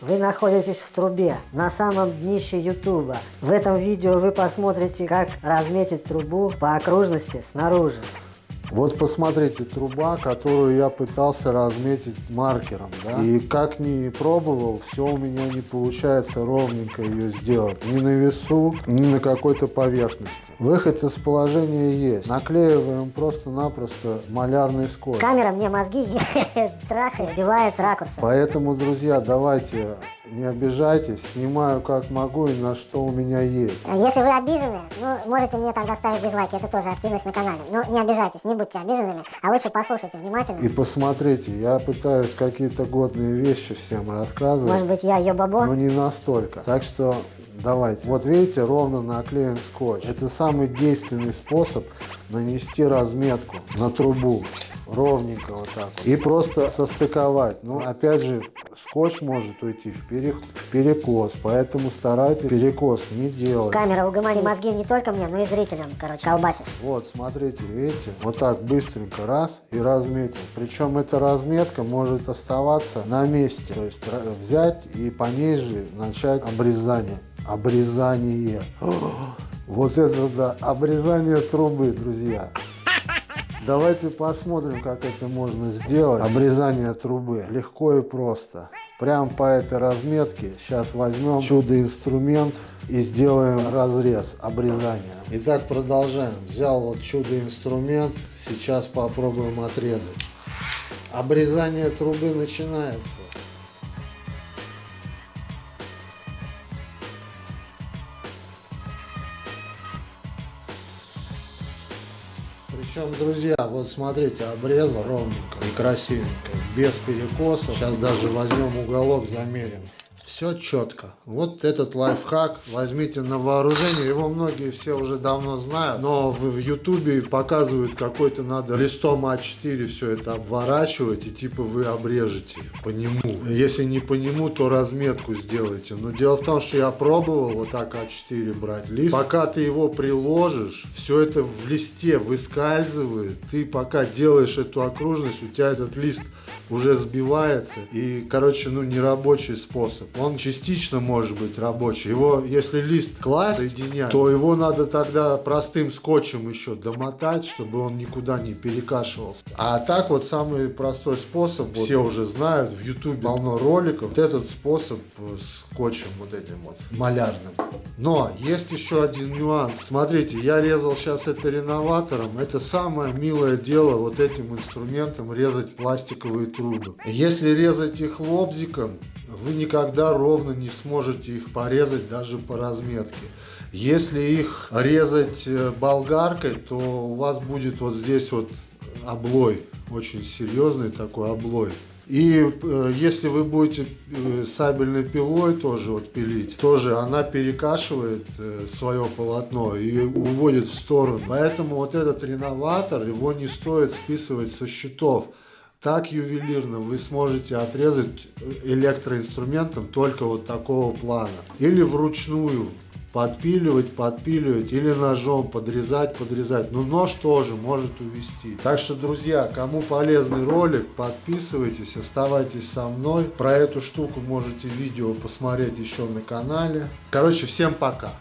Вы находитесь в трубе, на самом днище ютуба. В этом видео вы посмотрите, как разметить трубу по окружности снаружи. Вот посмотрите, труба, которую я пытался разметить маркером, да? И как ни пробовал, все у меня не получается ровненько ее сделать. Ни на весу, ни на какой-то поверхности. Выход из положения есть. Наклеиваем просто-напросто малярный скотч. Камера мне мозги трахает, сбивает с ракурса. Поэтому, друзья, давайте не обижайтесь, снимаю как могу и на что у меня есть. Если вы обижены, ну, можете мне тогда ставить дизлайки, это тоже активность на канале. Но не обижайтесь, не будьте обиженными, а лучше послушайте внимательно. И посмотрите, я пытаюсь какие-то годные вещи всем рассказывать. Может быть, я ее бабо? Но не настолько. Так что давайте. Вот видите, ровно наклеен скотч. Это самый действенный способ нанести разметку на трубу ровненько вот так вот. И просто состыковать. Ну, опять же, скотч может уйти в, пере... в перекос, поэтому старайтесь перекос не делать. Камера угомони мозги не только мне, но и зрителям, короче, колбасишь. Вот, смотрите, видите, вот так быстренько раз и разметил. Причем эта разметка может оставаться на месте. То есть взять и по ней же начать обрезание. Обрезание. Вот это да, обрезание трубы, друзья. Давайте посмотрим, как это можно сделать. Обрезание трубы. Легко и просто. Прям по этой разметке сейчас возьмем чудо-инструмент и сделаем разрез, обрезание. Итак, продолжаем. Взял вот чудо-инструмент. Сейчас попробуем отрезать. Обрезание трубы начинается. Причем, друзья, вот смотрите, обрезал ровненько и красивенько, без перекоса. Сейчас даже возьмем уголок, замерим. Все четко. Вот этот лайфхак возьмите на вооружение. Его многие все уже давно знают. Но в ютубе показывают какой-то надо листом А4 все это обворачивать. И типа вы обрежете по нему. Если не по нему, то разметку сделайте. Но дело в том, что я пробовал вот так А4 брать лист. Пока ты его приложишь, все это в листе выскальзывает. Ты пока делаешь эту окружность, у тебя этот лист уже сбивается. И, короче, ну, не рабочий способ. Он частично может быть рабочий. Его, если лист класть, соединять, то его надо тогда простым скотчем еще домотать, чтобы он никуда не перекашивался. А так вот самый простой способ, вот, все уже знают, в YouTube полно роликов. Вот этот способ скотчем вот этим вот, малярным. Но есть еще один нюанс. Смотрите, я резал сейчас это реноватором. Это самое милое дело вот этим инструментом резать пластиковые трубы. Если резать их лобзиком, вы никогда ровно не сможете их порезать даже по разметке. Если их резать э, болгаркой, то у вас будет вот здесь вот облой, очень серьезный такой облой. И э, если вы будете э, сабельной пилой тоже вот пилить, тоже она перекашивает э, свое полотно и уводит в сторону. Поэтому вот этот реноватор, его не стоит списывать со счетов. Так ювелирно вы сможете отрезать электроинструментом только вот такого плана. Или вручную подпиливать, подпиливать или ножом подрезать, подрезать. Но нож тоже может увести. Так что, друзья, кому полезный ролик, подписывайтесь, оставайтесь со мной. Про эту штуку можете видео посмотреть еще на канале. Короче, всем пока.